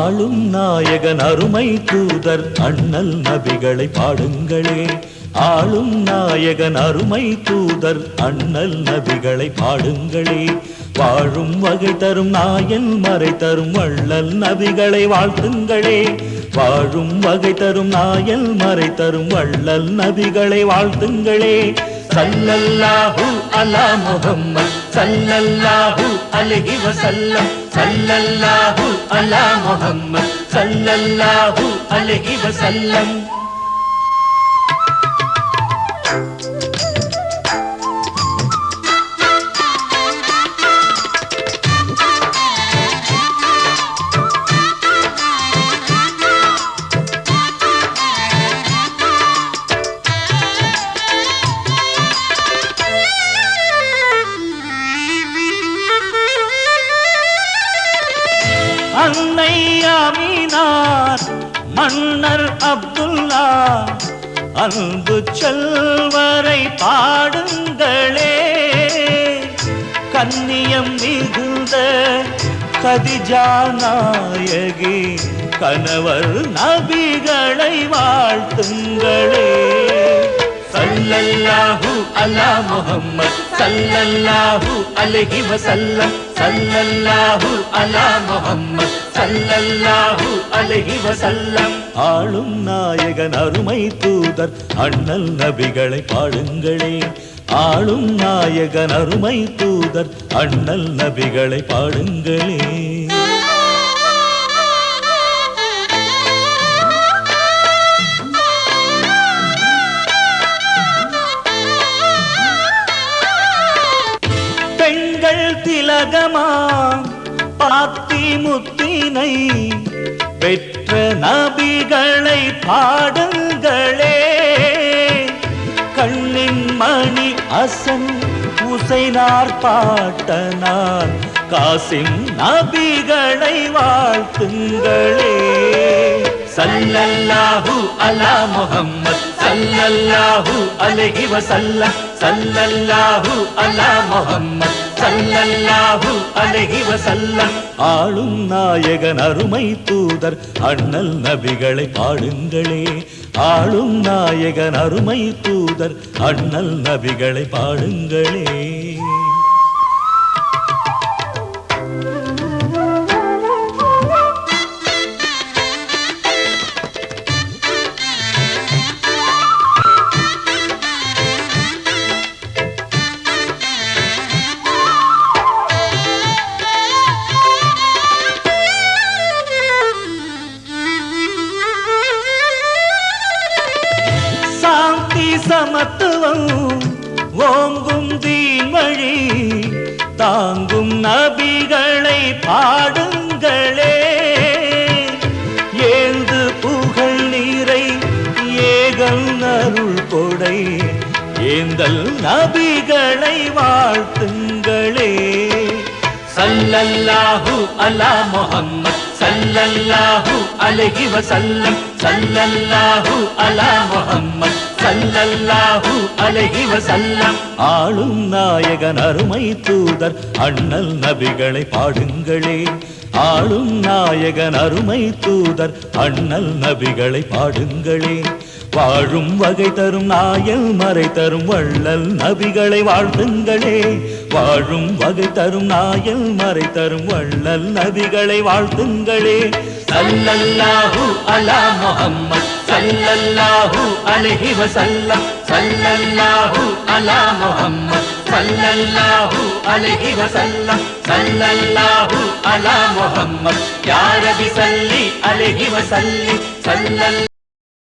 ஆளும் நாயகன் அருமை தூதர் அண்ணல் நபிகளை பாடுங்களே. ஆளும் நாயகன் அருமை தூதர் அண்ணல் நபிகளை பாடுங்களே. வாழும் வகை தரும் நாயன் மறை தரும் வள்ளல் நபிகளை வாழ்த்துங்களே. வாழும் வகை தரும் நாயல் மறை தரும் வள்ளல் நபிகளை வாழ்த்துங்களே. சல்லல்லாஹு அலா முஹம்மத் சல்லல்லாஹு அலைஹி வஸல்லம் சல்லல்லாஹு அலா முஹம்மத் சல்லல்லாஹு அலைஹி வஸல்லம் அன்னை அமீனார் மன்னர் அப்துல்லா அன்பு செல்வரை பாடுங்களே. கன்னியம் மிகுந்த கதிஜா நாயகி கணவர் நபிகளை வாழ்த்துங்களே. சல்லல்லாஹு அலா முஹம்மத் சல்லல்லாஹு அலஹி வசல்லம் சல்லல்லாஹு அலா முஹம்மத். சல்லல்லாஹு அலஹி வசல்லம் ஆளும் நாயகன் அருமை தூதர் அண்ணல் நபிகளை பாடுங்களே. ஆளும் நாயகன் அருமை தூதர் அண்ணல் நபிகளை பாடுங்களே. பெண்கள் திலகமா பாத்தி முத்தினை பெற்ற நபிகளை பாடுங்களே. கண்ணின் மணி அசன் உசைனார் பாட்டனார் காசிம் நபிகளை வாழ்த்துங்களே. சல்லல்லாஹு அலா முகம்மத் சல்லல்லாஹு அலைஹி வஸல்லம் சல்லல்லாஹு அலா முகம்மத் சல்லல்லாஹு அலஹி வசல்லம். ஆளும் நாயகன் அருமை தூதர் அண்ணல் நபிகளை பாடுங்களே. ஆளும் நாயகன் அருமை தூதர் அண்ணல் நபிகளை பாடுங்களே. சாந்தி சமத்துவம் ஓங்கும் தீன்வழி தாங்கும் நபிகளை பாடுங்களே. ஏந்து புகழ் நீரை ஏகல் அருள் கொடை ஏந்தல் நபிகளை வாழ்த்துங்களே. சல்லல்லாஹு அலா முஹம்மத் சல்லல்லாஹு அலைஹி வசல்லம் சல்லல்லாஹு அலா முஹம்மத். சல்லல்லாஹு அலைஹி வஸல்லம் ஆளும் நாயகன் அருமை தூதர் அண்ணல் நபிகளை பாடுங்களே. ஆளும் நாயகன் அருமை தூதர் அண்ணல் நபிகளை பாடுங்களே. வாழும் வகை தரும் நாயல் மறை தரும் வள்ளல் நபிகளை வாழ்த்துங்களே. வாழும் வகை தரும் நாயல் மறை தரும் வள்ளல் நபிகளை வாழ்த்துங்களே. சல்லல்லாஹு அலா முஹம்மத். சல்லல்லாஹு அலைஹி வஸல்லம் சல்லல்லாஹு அலா முஹம்மத் சல்லல்லாஹு அலைஹி வஸல்லம் சல்லல்லாஹு அலா முஹம்மத் யா ரபி சல்லி அலைஹி வஸல்லிம் சல்லல்லாஹு